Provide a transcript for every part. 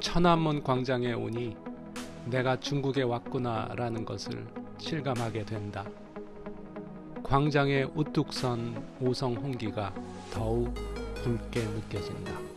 천안문 광장에 오니 내가 중국에 왔구나 라는 것을 실감하게 된다. 광장의 우뚝 선 오성 홍기가 더욱 붉게 느껴진다.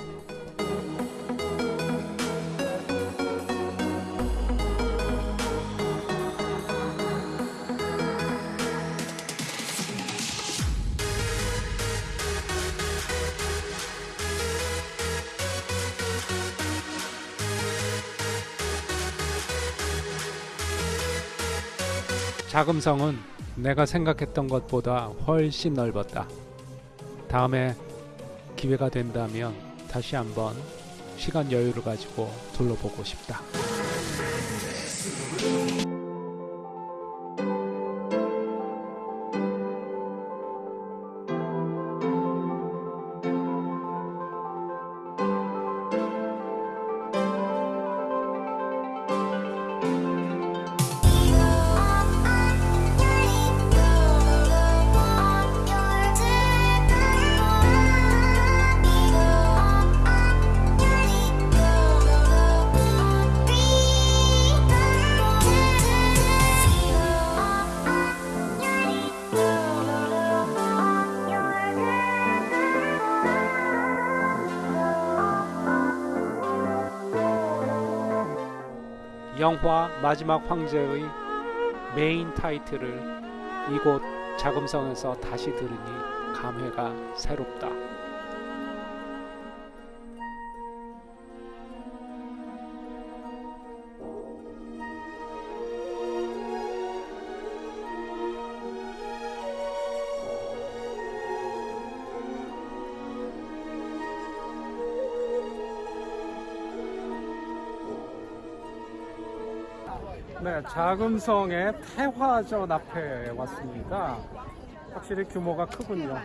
자금성은 내가 생각했던 것보다 훨씬 넓었다. 다음에 기회가 된다면 다시 한번 시간 여유를 가지고 둘러보고 싶다. 영화 마지막 황제의 메인 타이틀을 이곳 자금성에서 다시 들으니 감회가 새롭다. 네, 자금성의 태화전 앞에 왔습니다. 확실히 규모가 크군요.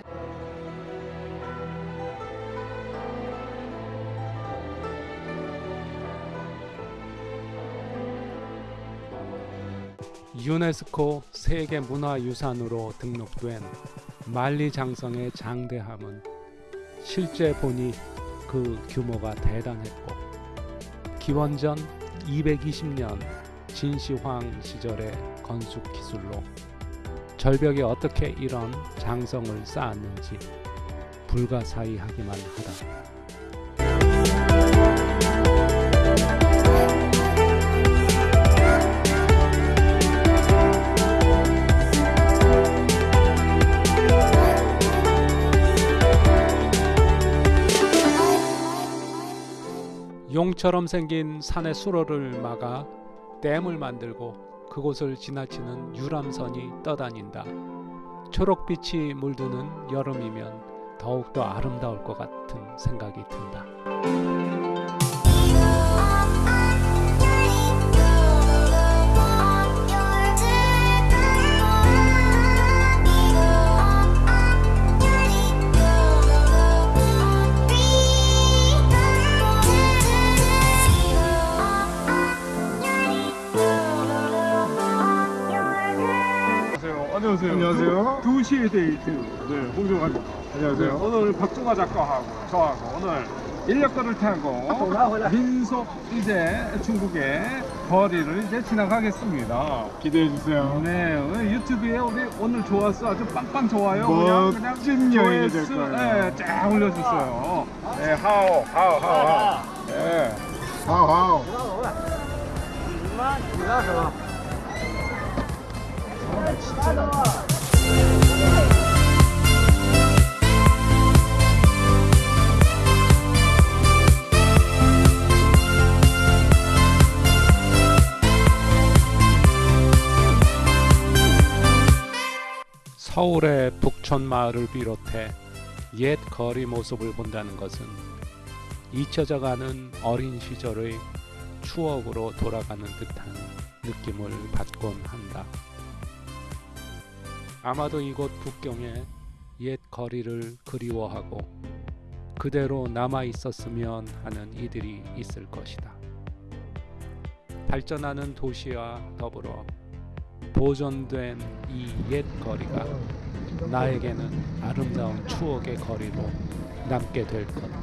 유네스코 세계문화유산으로 등록된 만리장성의 장대함은 실제 보니 그 규모가 대단했고 기원전 220년 진시황 시절의 건축 기술로 절벽에 어떻게 이런 장성을 쌓았는지 불가사의하기만 하다. 용처럼 생긴 산의 수로를 막아 댐을 만들고 그곳을 지나치는 유람선이 떠다닌다. 초록빛이 물드는 여름이면 더욱더 아름다울 것 같은 생각이 든다. 안녕하세요. 두, 시의 데이트. 네, 홍정환입니다. 안녕하세요. 네, 오늘 박종화 작가하고 저하고 오늘 인력거를 타고 민속 이제 중국의 거리를 이제 지나가겠습니다. 기대해 주세요. 네, 유튜브에 우리 오늘 좋았어 아주 빵빵 좋아요. 그냥 그냥 여행이 될 조회수, 거예요. 네, 쫙 올려주세요. 네, 하오, 하오, 하오, 하오. 네. 하우 하우. 서울의 북촌 마을을 비롯해 옛 거리 모습을 본다는 것은 잊혀져가는 어린 시절의 추억으로 돌아가는 듯한 느낌을 받곤 한다. 아마도 이곳 북경의 옛 거리를 그리워하고 그대로 남아 있었으면 하는 이들이 있을 것이다. 발전하는 도시와 더불어 보존된 이 옛 거리가 나에게는 아름다운 추억의 거리로 남게 될 것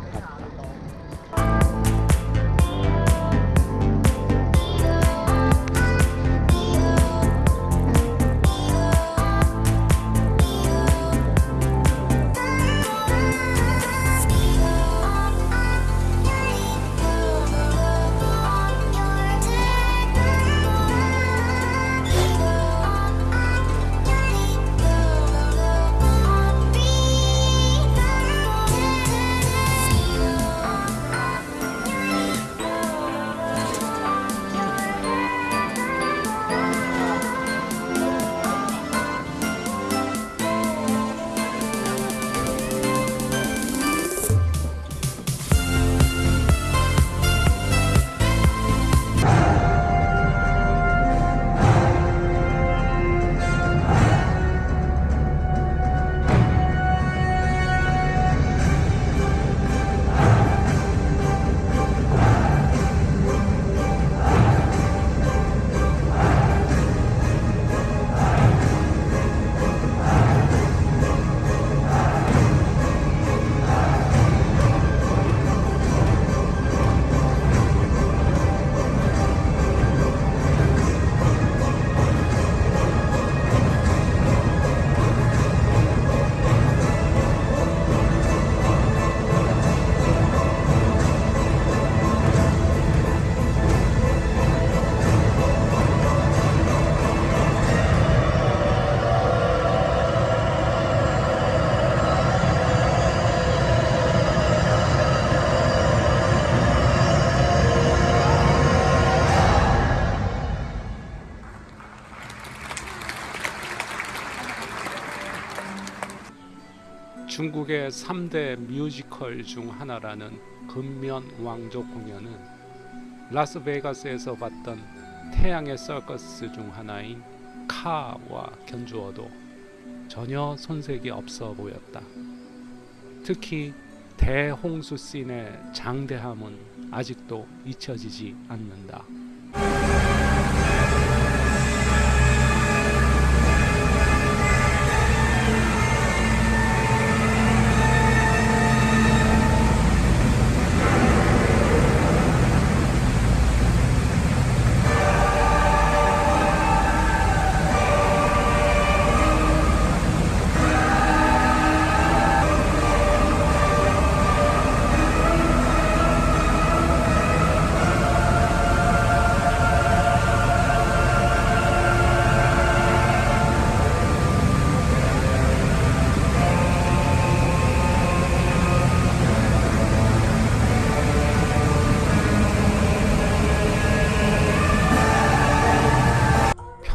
중국의 3대 뮤지컬 중 하나라는 근면 왕족 공연은 라스베가스에서 봤던 태양의 서커스 중 하나인 카와 견주어도 전혀 손색이 없어 보였다. 특히 대홍수 씬의 장대함은 아직도 잊혀지지 않는다.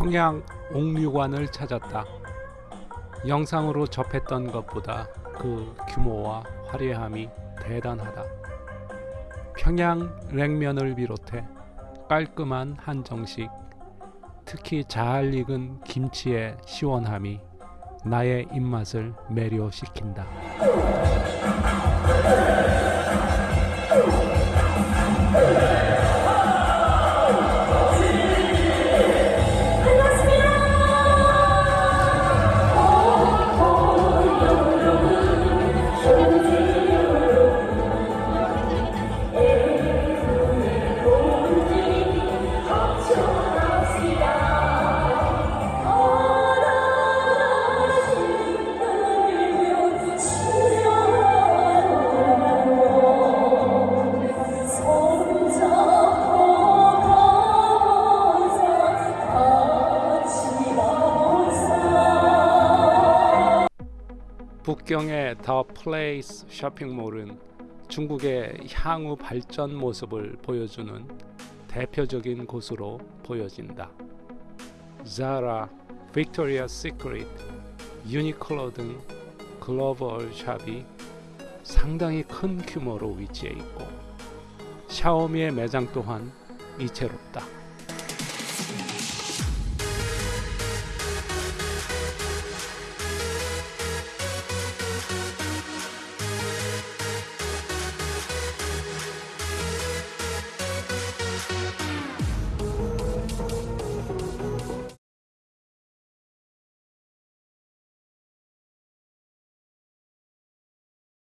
평양 옥류관을 찾았다. 영상으로 접했던 것보다 그 규모와 화려함이 대단하다. 평양 냉면을 비롯해 깔끔한 한정식, 특히 잘 익은 김치의 시원함이 나의 입맛을 매료시킨다. 북경의 더 플레이스 쇼핑몰은 중국의 향후 발전 모습을 보여주는 대표적인 곳으로 보여진다. 자라, 빅토리아 시크릿, 유니클로 등 글로벌 샵이 상당히 큰 규모로 위치해 있고 샤오미의 매장 또한 이채로